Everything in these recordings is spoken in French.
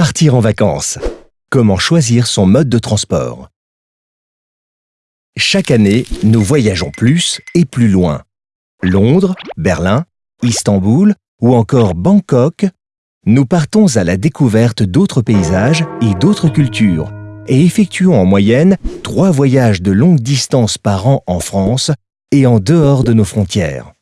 Partir en vacances. Comment choisir son mode de transport? Chaque année, nous voyageons plus et plus loin. Londres, Berlin, Istanbul ou encore Bangkok, nous partons à la découverte d'autres paysages et d'autres cultures et effectuons en moyenne trois voyages de longue distance par an en France et en dehors de nos frontières.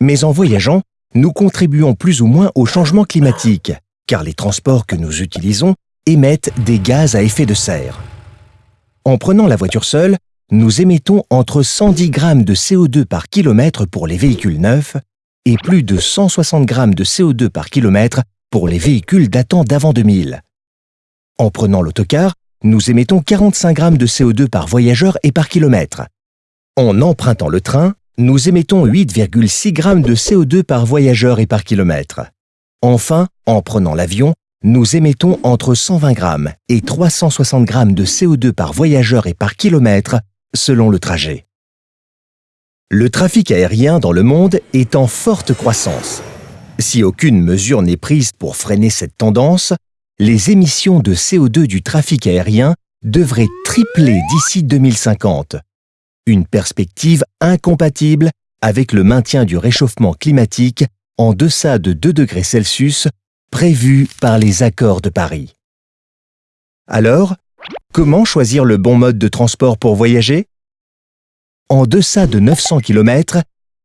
Mais en voyageant, nous contribuons plus ou moins au changement climatique, car les transports que nous utilisons émettent des gaz à effet de serre. En prenant la voiture seule, nous émettons entre 110 grammes de CO2 par kilomètre pour les véhicules neufs et plus de 160 grammes de CO2 par kilomètre pour les véhicules datant d'avant 2000. En prenant l'autocar, nous émettons 45 grammes de CO2 par voyageur et par kilomètre. En empruntant le train, nous émettons 8,6 grammes de CO2 par voyageur et par kilomètre. Enfin, en prenant l'avion, nous émettons entre 120 grammes et 360 grammes de CO2 par voyageur et par kilomètre selon le trajet. Le trafic aérien dans le monde est en forte croissance. Si aucune mesure n'est prise pour freiner cette tendance, les émissions de CO2 du trafic aérien devraient tripler d'ici 2050. Une perspective incompatible avec le maintien du réchauffement climatique en deçà de 2 degrés Celsius prévu par les accords de Paris. Alors, comment choisir le bon mode de transport pour voyager? En deçà de 900 km,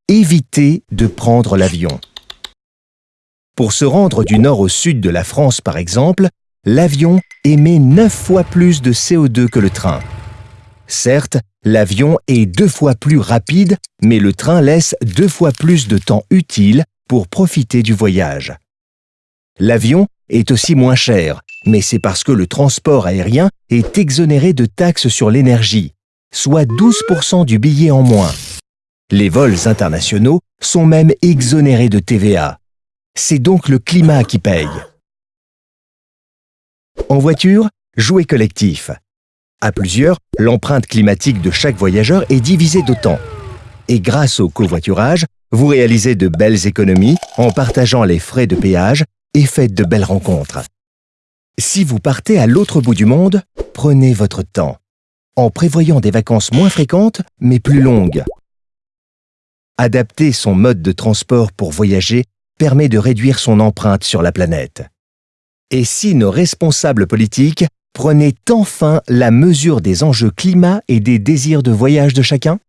évitez de prendre l'avion. Pour se rendre du nord au sud de la France par exemple, l'avion émet 9 fois plus de CO2 que le train. Certes, l'avion est deux fois plus rapide, mais le train laisse deux fois plus de temps utile pour profiter du voyage. L'avion est aussi moins cher, mais c'est parce que le transport aérien est exonéré de taxes sur l'énergie, soit 12% du billet en moins. Les vols internationaux sont même exonérés de TVA. C'est donc le climat qui paye. En voiture, jouez collectif. À plusieurs, l'empreinte climatique de chaque voyageur est divisée d'autant. Et grâce au covoiturage, vous réalisez de belles économies en partageant les frais de péage et faites de belles rencontres. Si vous partez à l'autre bout du monde, prenez votre temps, en prévoyant des vacances moins fréquentes mais plus longues. Adapter son mode de transport pour voyager permet de réduire son empreinte sur la planète. Et si nos responsables politiques prenaient enfin la mesure des enjeux climat et des désirs de voyage de chacun?